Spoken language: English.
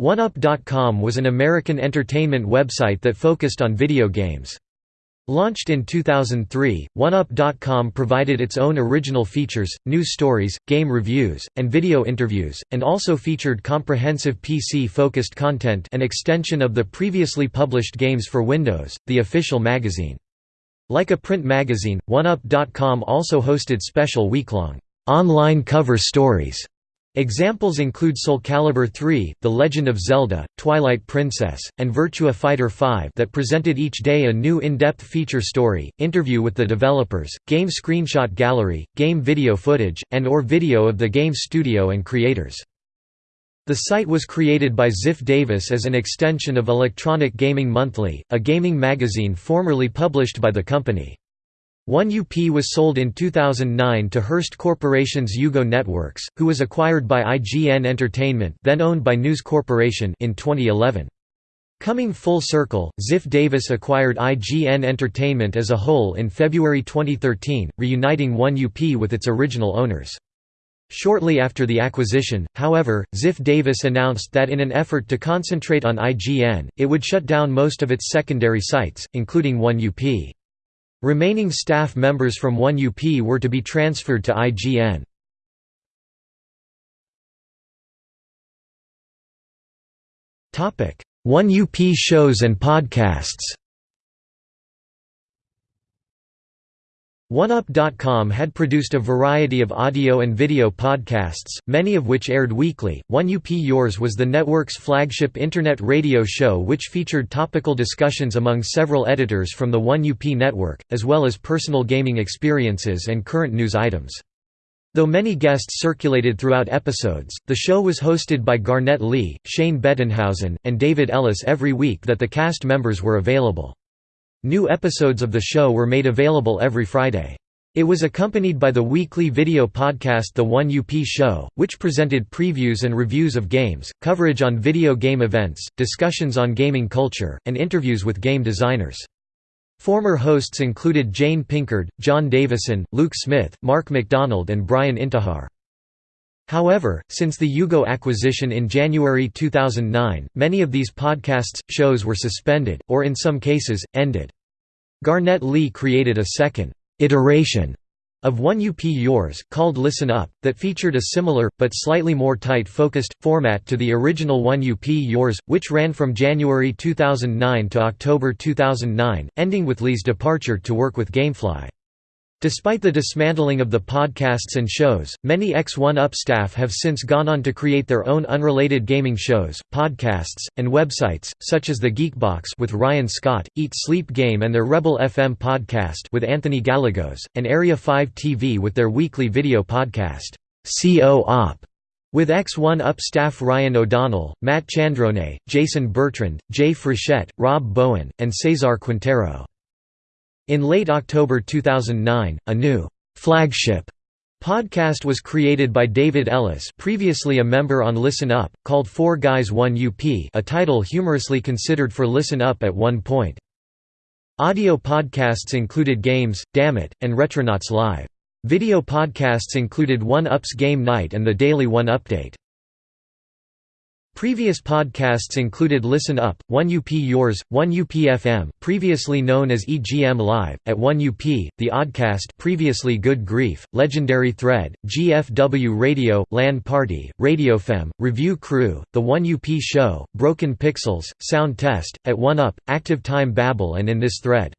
OneUp.com was an American entertainment website that focused on video games. Launched in 2003, OneUp.com provided its own original features, news stories, game reviews, and video interviews, and also featured comprehensive PC-focused content an extension of the previously published Games for Windows, the official magazine. Like a print magazine, OneUp.com also hosted special week-long online cover stories Examples include Soul Calibur III, The Legend of Zelda, Twilight Princess, and Virtua Fighter 5 that presented each day a new in-depth feature story, interview with the developers, game screenshot gallery, game video footage, and or video of the game studio and creators. The site was created by Ziff Davis as an extension of Electronic Gaming Monthly, a gaming magazine formerly published by the company. 1UP was sold in 2009 to Hearst Corporation's UGO Networks, who was acquired by IGN Entertainment then owned by News Corporation in 2011. Coming full circle, Ziff Davis acquired IGN Entertainment as a whole in February 2013, reuniting 1UP with its original owners. Shortly after the acquisition, however, Ziff Davis announced that in an effort to concentrate on IGN, it would shut down most of its secondary sites, including 1UP. Remaining staff members from 1UP were to be transferred to IGN. Topic: 1UP shows and podcasts. OneUp.com had produced a variety of audio and video podcasts, many of which aired weekly. 1UP Yours was the network's flagship internet radio show which featured topical discussions among several editors from the 1UP network, as well as personal gaming experiences and current news items. Though many guests circulated throughout episodes, the show was hosted by Garnett Lee, Shane Bettenhausen, and David Ellis every week that the cast members were available. New episodes of the show were made available every Friday. It was accompanied by the weekly video podcast The 1UP Show, which presented previews and reviews of games, coverage on video game events, discussions on gaming culture, and interviews with game designers. Former hosts included Jane Pinkard, John Davison, Luke Smith, Mark McDonald and Brian Intihar. However, since the UGO acquisition in January 2009, many of these podcasts, shows were suspended, or in some cases, ended. Garnett Lee created a second iteration of 1UP Yours, called Listen Up, that featured a similar, but slightly more tight-focused, format to the original 1UP Yours, which ran from January 2009 to October 2009, ending with Lee's departure to work with Gamefly. Despite the dismantling of the podcasts and shows, many X1UP staff have since gone on to create their own unrelated gaming shows, podcasts, and websites, such as The Geekbox with Ryan Scott, Eat Sleep Game and their Rebel FM podcast with Anthony Gallegos, and Area 5 TV with their weekly video podcast, CO-OP, with X1UP staff Ryan O'Donnell, Matt Chandronait, Jason Bertrand, Jay Frechette, Rob Bowen, and Cesar Quintero. In late October 2009, a new flagship podcast was created by David Ellis previously a member on Listen Up, called Four Guys 1 UP a title humorously considered for Listen Up at one point. Audio podcasts included Games, Dammit, and Retronauts Live. Video podcasts included One Up's Game Night and the Daily One Update. Previous podcasts included Listen Up, 1UP Yours, 1UP FM previously known as EGM Live, at 1UP, The Oddcast previously Good Grief, Legendary Thread, GFW Radio, LAN Party, RadioFM, Review Crew, The 1UP Show, Broken Pixels, Sound Test, At 1UP, Active Time Babble and In This Thread.